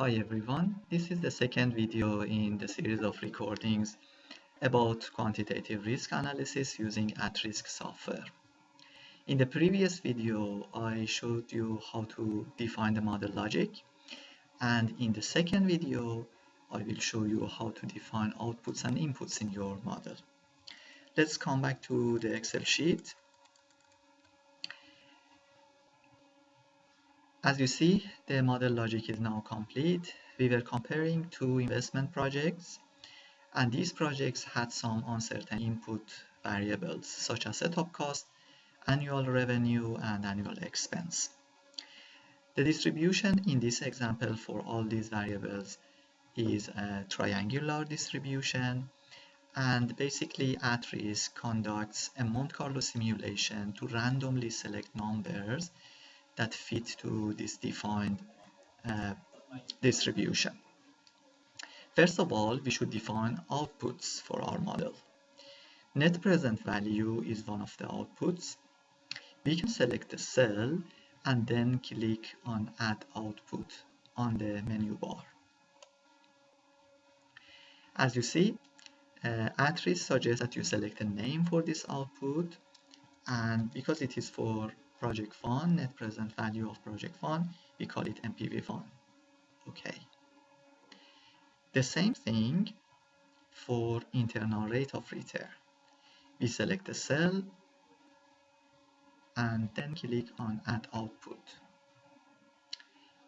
Hi everyone, this is the second video in the series of recordings about quantitative risk analysis using at-risk software. In the previous video, I showed you how to define the model logic and in the second video, I will show you how to define outputs and inputs in your model. Let's come back to the Excel sheet As you see, the model logic is now complete. We were comparing two investment projects, and these projects had some uncertain input variables, such as setup cost, annual revenue, and annual expense. The distribution in this example for all these variables is a triangular distribution, and basically at-risk conducts a Monte Carlo simulation to randomly select numbers that fit to this defined uh, distribution. First of all, we should define outputs for our model. Net present value is one of the outputs. We can select the cell and then click on add output on the menu bar. As you see, uh, at-risk suggests that you select a name for this output and because it is for project fund, net present value of project fund, we call it NPV fund. Okay. The same thing for internal rate of return. We select the cell and then click on add output.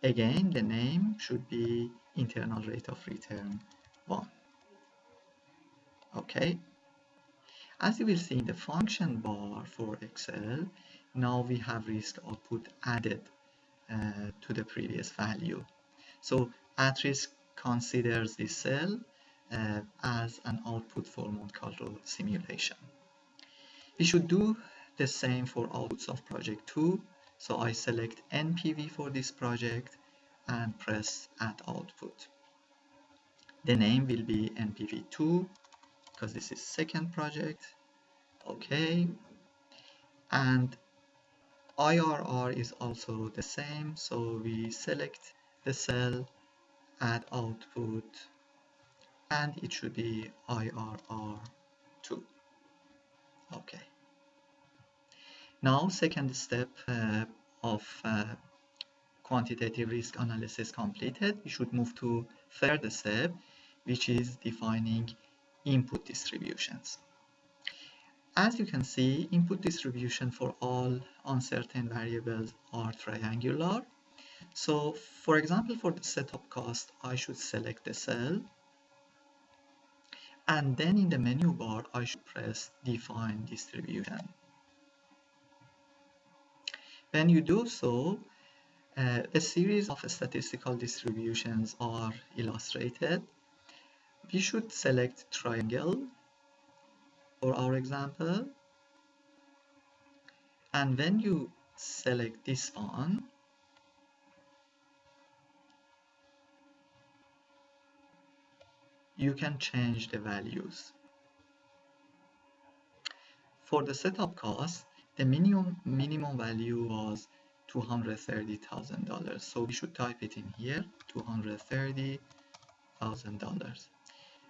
Again, the name should be internal rate of return 1. Okay. As you will see in the function bar for Excel, now we have risk output added uh, to the previous value. So at risk considers this cell uh, as an output for Monte Carlo simulation. We should do the same for outputs of project 2. So I select NPV for this project and press add output. The name will be NPV2 because this is second project. Okay. And IRR is also the same so we select the cell add output and it should be IRR2 okay. Now second step uh, of uh, quantitative risk analysis completed we should move to third step which is defining input distributions as you can see, input distribution for all uncertain variables are triangular. So for example, for the setup cost, I should select the cell. And then in the menu bar, I should press define distribution. When you do so, uh, a series of statistical distributions are illustrated. We should select triangle for our example. And when you select this one you can change the values. For the setup cost the minimum minimum value was $230,000 so we should type it in here $230,000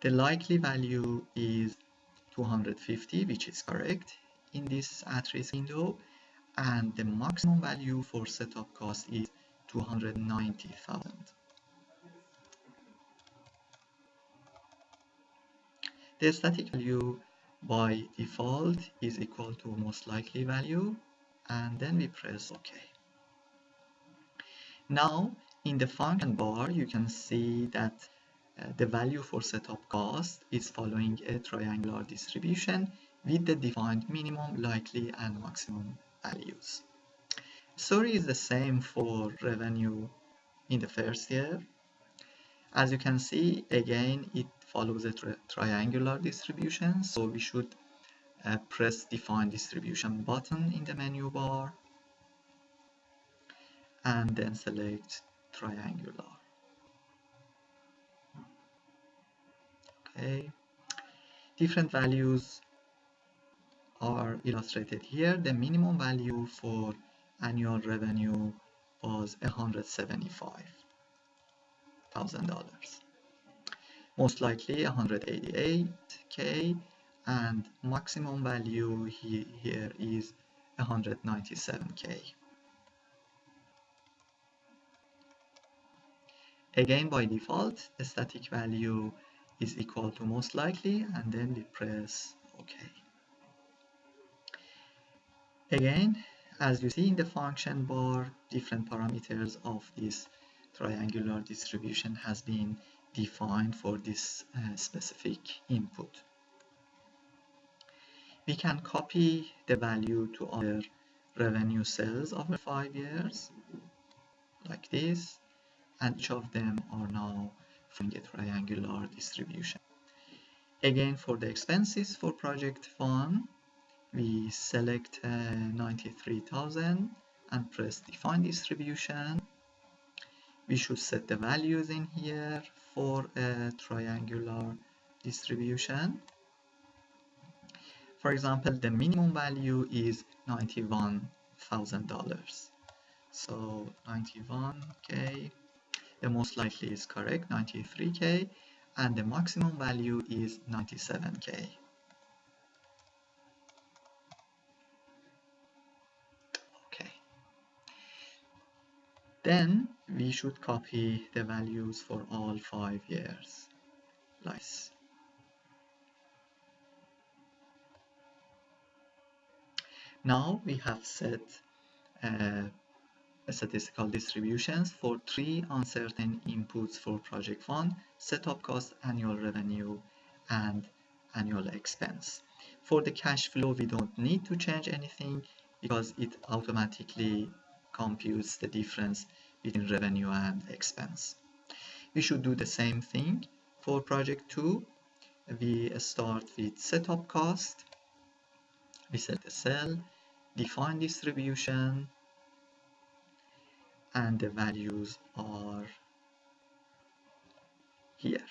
the likely value is 250 which is correct in this at-risk window. And the maximum value for setup cost is 290,000 the static value by default is equal to most likely value and then we press OK. Now in the function bar you can see that the value for setup cost is following a triangular distribution with the defined minimum, likely, and maximum values. Story is the same for revenue in the first year. As you can see, again, it follows a tri triangular distribution, so we should uh, press define distribution button in the menu bar and then select triangular. Okay different values are illustrated here the minimum value for annual revenue was 175 $188,000. Most likely 188K and maximum value he, here is 197K. Again, by default, the static value is equal to most likely, and then we press OK. Again, as you see in the function bar, different parameters of this triangular distribution has been defined for this uh, specific input. We can copy the value to other revenue cells over five years, like this, and each of them are now from a triangular distribution. Again, for the expenses for project 1, we select uh, 93,000 and press define distribution. We should set the values in here for a triangular distribution. For example, the minimum value is $91,000. So 91k the most likely is correct 93k and the maximum value is 97k okay. Then we should copy the values for all five years. Nice. Now we have set uh, statistical distributions for three uncertain inputs for project fund, setup cost, annual revenue, and annual expense. For the cash flow, we don't need to change anything because it automatically computes the difference between revenue and expense. We should do the same thing for project 2. We start with setup cost. We set the cell, define distribution, and the values are here.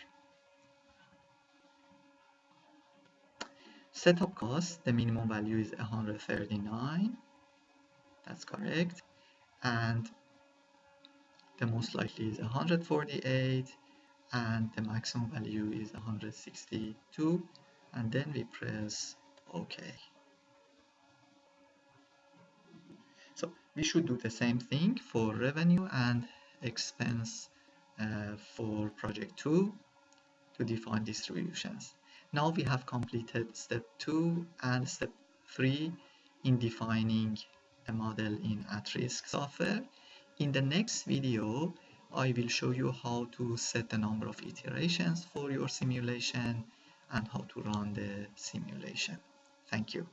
Setup cost, the minimum value is 139, that's correct, and the most likely is 148, and the maximum value is 162, and then we press OK. We should do the same thing for revenue and expense uh, for project 2 to define distributions. Now we have completed step 2 and step 3 in defining a model in at-risk software. In the next video, I will show you how to set the number of iterations for your simulation and how to run the simulation. Thank you.